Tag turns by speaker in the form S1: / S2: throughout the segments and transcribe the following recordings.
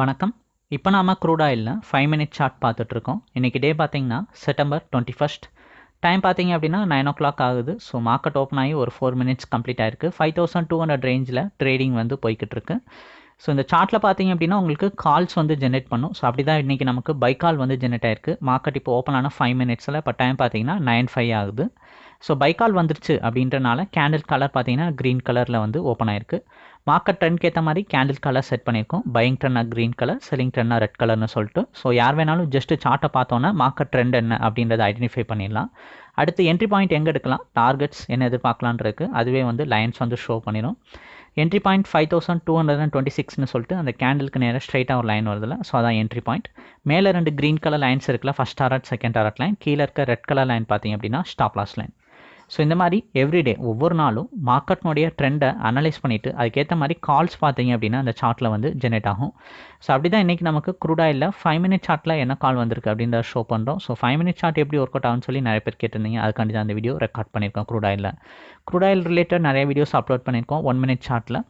S1: வணக்கம். இப்போ நாம க்ரூட் ஆயிலில் ஃபைவ் மினிட் சார்ட் பார்த்துட்ருக்கோம். இன்றைக்கி டே பார்த்தீங்கன்னா செப்டம்பர் டுவெண்ட்டி ஃபஸ்ட் டைம் பார்த்தீங்க அப்படின்னா நைன் ஓ கிளாக் ஆகுது. ஸோ மார்க்கெட் ஓப்பன் ஆகி ஒரு ஃபோர் மினிட்ஸ் கம்ப்ளீட் ஆயிருக்கு. ஃபைவ் தௌசண்ட் டூ ஹண்ட்ரட் ரேஞ்சில் ட்ரேடிங் வந்து போய்கிட்டு இருக்கு ஸோ இந்த சார்ட்டில் பார்த்தீங்க அப்படின்னா உங்களுக்கு கால்ஸ் வந்து ஜென்ரேட் பண்ணும். ஸோ அப்படி தான் இன்றைக்கி நமக்கு பை கால் வந்து ஜென்ரேட் ஆயிருக்கு. மார்க்கெட் இப்போ ஓப்பன் ஆன ஃபைவ் மினிட்ஸில் இப்போ டைம் பார்த்தீங்கன்னா நைன் ஃபைவ் ஆகுது. ஸோ பைக்கால் வந்துருச்சு அப்படின்றனால கேண்டில் கலர் பார்த்தீங்கன்னா க்ரீன் கலரில் வந்து ஓப்பன் ஆயிருக்கு. மார்க்கெட் ட்ரெண்ட்க்கு ஏற்ற மாதிரி கேண்டில் கலர் செட் பண்ணியிருக்கோம். பையிங் ட்ரெண்டாக க்ரீன் கலர் செல்லிங் ட்ரெண்டாக ரெட் கலர்னு சொல்லிட்டு. ஸோ யார் வேணாலும் ஜஸ்ட் சார்ட்டை பார்த்தோன்னா மார்க்கெட் ட்ரெண்ட் என்ன அப்படின்றத ஐடென்டிஃபை பண்ணிடலாம். அடுத்து என்ட்ரி பாயிண்ட் எங்கே எடுக்கலாம்? டார்கெட்ஸ் என்ன எதிர்பார்க்கலான்ருக்கு அதுவே வந்து லைன்ஸ் வந்து ஷோ பண்ணிடும் entry point five thousand two hundred and twenty சிக்ஸ்னு சொல்லிட்டு அந்த கேண்டிலுக்கு நேராக ஸ்ட்ரைட்டாக ஒரு லைன் வருதுல ஸோ அதான் என்ட்ரி பாயிண்ட் மேலே ரெண்டு க்ரீன் கலர் லைன்ஸ் இருக்குல்ல first target second target line கீழே இருக்க ரெட் கலர் லைன் பார்த்தீங்க அப்படின்னா ஸ்டாப் லாஸ் லைன் ஸோ இந்த மாதிரி எவ்ரிடே ஒவ்வொரு நாளும் மார்க்கெட்னுடைய ட்ரெண்டை அனலைஸ் பண்ணிவிட்டு அதுக்கேற்ற மாதிரி கால்ஸ் பார்த்தீங்க அப்படின்னா அந்த சார்ட்டில் வந்து ஜெனரேட் ஆகும். ஸோ அப்படி தான் இன்றைக்கி நமக்கு க்ரூடாயில் ஃபைவ் மினிட் சார்ட்டில் என்ன கால் வந்திருக்கு அப்படின்றத ஷோ பண்ணுறோம் ஸோ ஃபைவ் மினிட் சார்ட் எப்படி ஒர்க் அவுட் ஆகும்னு சொல்லி நிறைய பேர் கேட்டிருந்தீங்க. அதுக்காண்டி தான் அந்த வீடியோ ரெக்கார்ட் பண்ணியிருக்கோம் crude oil crude oil related நிறைய வீடியோஸ் அப்லோட் பண்ணியிருக்கோம் ஒன் மினிட் சார்ட்டில்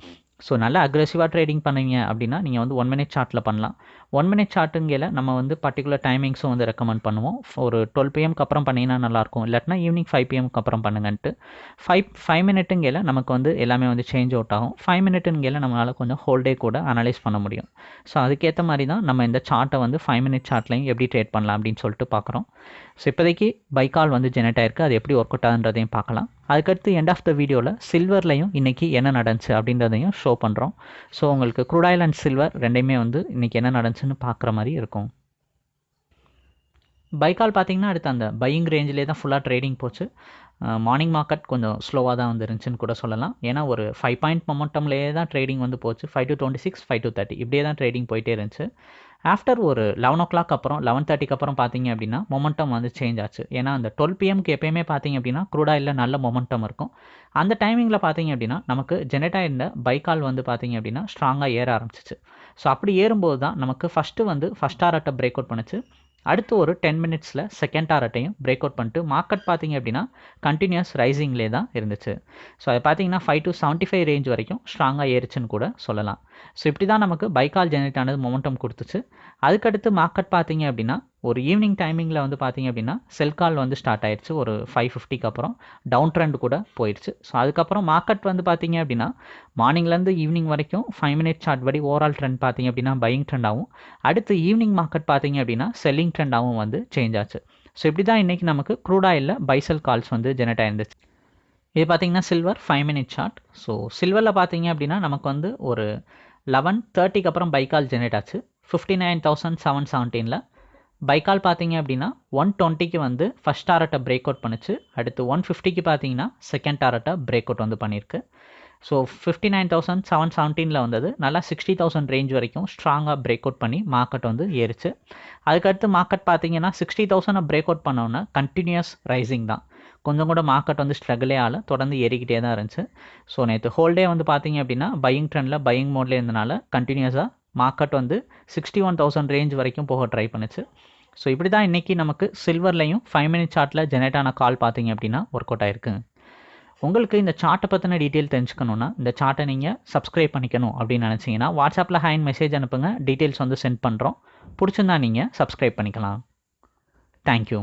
S1: ஸோ நல்லா அக்ரெசிவாக ட்ரேடிங் பண்ணுவீங்க அப்படின்னா நீங்கள் வந்து ஒன் மினிட் சார்ட்டில் பண்ணலாம். ஒன் மினிட் சார்ட்டுங்கையில் நம்ம வந்து பர்டிகுலர் டைமிங்ஸும் வந்து ரெக்கமெண்ட் பண்ணுவோம். ஒரு டுவெல் பிஎம்க்கு அப்புறம் பண்ணிங்கன்னா நல்லாயிருக்கும். இல்லாட்டினா ஈவினிங் ஃபைவ் பிஎம்க்கு அப்புறம் பண்ணுங்கன்ட்டு. ஃபைவ் ஃபைவ் மினிட்டுங்கையில் நமக்கு வந்து எல்லாமே வந்து சேஞ்ச் அவுட் ஆகும். ஃபைவ் மினிட்டுங்கையில் நம்மளால் கொஞ்சம் ஹோல்டே கூட அனலைஸ் பண்ண முடியும். ஸோ அதுக்கேற்ற மாதிரி தான் நம்ம இந்த சார்ட்டை வந்து ஃபைவ் மினிட் சார்ட்லையும் எப்படி ட்ரேட் பண்ணலாம் அப்படின்னு சொல்லிட்டு பார்க்குறோம். ஸோ இப்போதைக்கு பைக்கால் வந்து ஜெனரேட் ஆயிருக்கு. அது எப்படி ஒர்க் அவுட் ஆகுன்றதையும் பார்க்கலாம். அதுக்கடுத்து எண்ட் ஆஃப் த வீடியோவில் சில்வர்லையும் இன்றைக்கி என்ன நடந்துச்சு அப்படின்றதையும் ஷோ பண்ணுறோம் ஸோ உங்களுக்கு க்ரூடாயில் அண்ட் சில்வர் ரெண்டையுமே வந்து இன்றைக்கி என்ன நடந்துச்சுன்னு பார்க்குற மாதிரி இருக்கும். பைக்கால் பார்த்தீங்கன்னா அடுத்து அந்த பையிங் ரேஞ்சிலே தான் ஃபுல்லாக ட்ரேடிங் போச்சு. மார்னிங் மார்க்கெட் கொஞ்சம் ஸ்லோவாக தான் வந்து இருந்துச்சுன்னு கூட சொல்லலாம். ஏன்னா ஒரு ஃபைவ் பாயிண்ட் மொமெண்டம்லேயே தான் ட்ரேடிங் வந்து போச்சு. Five to twenty six five to thirty இப்படியே தான் ட்ரேடிங் போயிட்டே இருந்துச்சு. ஆஃப்டர் ஒரு லெவன் ஓ கிளாக் அப்புறம் லெவன் தேர்ட்டிக்கு அப்புறம் பார்த்தீங்க அப்படின்னா மொமெண்டம் வந்து சேஞ்ச் ஆச்சு. ஏன்னா அந்த டுவெல் பிஎம்க்கு எப்பயுமே பார்த்தீங்க அப்படின்னா க்ரூடாயில் நல்ல மொமெண்டம் இருக்கும். அந்த டைமிங்கில் பார்த்தீங்க அப்படின்னா நமக்கு ஜெனரேட் ஆயிருந்த பைக்கால் வந்து பார்த்தீங்க அப்படின்னா ஸ்ட்ராங்காக ஏற ஆரம்பிச்சிச்சு. ஸோ அப்படி ஏறும்போது தான் நமக்கு ஃபஸ்ட்டு வந்து ஃபஸ்ட் ஆர்ட்டை பிரேக் அவுட் பண்ணுச்சு. அடுத்து ஒரு டென் மினிட்ஸில் செகண்ட் டாரட்டையும் பிரேக் அவுட் பண்ணிட்டு மார்க்கெட் பார்த்தீங்க அப்படின்னா கண்டினியூஸ் ரைசிங்லேயே தான் இருந்துச்சு. ஸோ அதை பார்த்தீங்கன்னா five to seventy five range வரைக்கும் ஸ்ட்ராங்காக ஏறிச்சுன்னு கூட சொல்லலாம். ஸோ இப்படி தான் நமக்கு பைக்கால் ஜெனரேட் ஆனது மொமெண்டம் கொடுத்துச்சு. அதுக்கடுத்து மார்க்கெட் பார்த்தீங்க அப்படின்னா ஒரு ஈவினிங் டைமிங்கில் வந்து பார்த்தீங்க அப்படின்னா செல் கால் வந்து ஸ்டார்ட் ஆயிடுச்சு. ஒரு ஃபைவ் ஃபிஃப்டிக்கு அப்புறம். டவுன் ட்ரெண்ட் கூட போயிடுச்சு. ஸோ அதுக்கப்புறம் மார்க்கெட் வந்து பார்த்தீங்க அப்படின்னா மார்னிங்லேருந்து ஈவினிங் வரைக்கும் ஃபைவ் மினிட் சார்ட் படி ஓவரால் ட்ரெண்ட் பார்த்தீங்க அப்படின்னா பையிங் ட்ரெண்டாகவும் அடுத்து ஈவினிங் மார்க்கெட் பார்த்தீங்க அப்படின்னா செல்லிங் ட்ரெண்டாகவும் வந்து சேஞ்ச் ஆச்சு. ஸோ இப்படி தான் இன்றைக்கி நமக்கு crude oil buy sell calls வந்து ஜெனரேட் ஆயிருந்துச்சு. இது பார்த்தீங்கன்னா silver five minute chart so சில்வரில் பார்த்தீங்க அப்படின்னா நமக்கு வந்து ஒரு லெவன் தேர்ட்டிக்கு அப்புறம் பைக்கால் ஜெனரேட் ஆச்சு. ஃபிஃப்டி நைன் தௌசண்ட் செவன் செவன்டீனில் பைக்கால் பார்த்தீங்க அப்படின்னா ஒன் டுவெண்ட்டிக்கு வந்து ஃபஸ்ட் டாரட்டை பிரேக் அவுட் பண்ணுச்சு. அடுத்து ஒன் ஃபிஃப்டிக்கு பார்த்தீங்கன்னா செகண்ட் டாரட்டை பிரேக் அவுட் வந்து பண்ணியிருக்கு so fifty nine thousand seven செவன்டீனில் வந்தது. நல்லா சிக்ஸ்டி தௌசண்ட் ரேஞ்ச் வரைக்கும் ஸ்ட்ராங்காக பிரேக் அவுட் பண்ணி மார்க்கெட் வந்து ஏறிச்சு. அதுக்கடுத்து மார்க்கெட் பார்த்தீங்கன்னா சிக்ஸ்டி தௌசண்டை பிரேக் அவுட் பண்ணோன்னா கண்டினியூஸ் ரைசிங் தான். கொஞ்சம் கூட மார்க்கெட் வந்து ஸ்ட்ரகிளே ஆகல. தொடர்ந்து ஏறிக்கிட்டே தான் இருந்துச்சு. ஸோ நேற்று ஹோல்டே வந்து பார்த்தீங்க அப்படின்னா பையிங் ட்ரெண்டில் பையிங் மோட்லேயே இருந்தனால கண்டினியூஸாக மார்க்கெட் வந்து சிக்ஸ்டி ஒன் தௌசண்ட் ரேஞ்ச் வரைக்கும் போக ட்ரை பண்ணுச்சு. ஸோ இப்படி தான் இன்றைக்கி நமக்கு சில்வர்லையும் ஃபைவ் மினிட் சார்ட்டில் ஜெனரேட் ஆன கால் பார்த்தீங்க அப்படின்னா ஒர்க் அவுட் ஆயிருக்கு. உங்களுக்கு இந்த சார்ட்டை பற்றின டீட்டெயில் தெரிஞ்சுக்கணுன்னா இந்த சார்ட்டை நீங்கள் சப்ஸ்கிரைப் பண்ணிக்கணும் அப்படின்னு நினச்சிங்கன்னா வாட்ஸ்அப்பில் ஹேண்ட் மெசேஜ் அனுப்புங்க. டீட்டெயில்ஸ் வந்து சென்ட் பண்ணுறோம் பிடிச்சிருந்தா நீங்கள் சப்ஸ்கிரைப் பண்ணிக்கலாம். தேங்க்யூ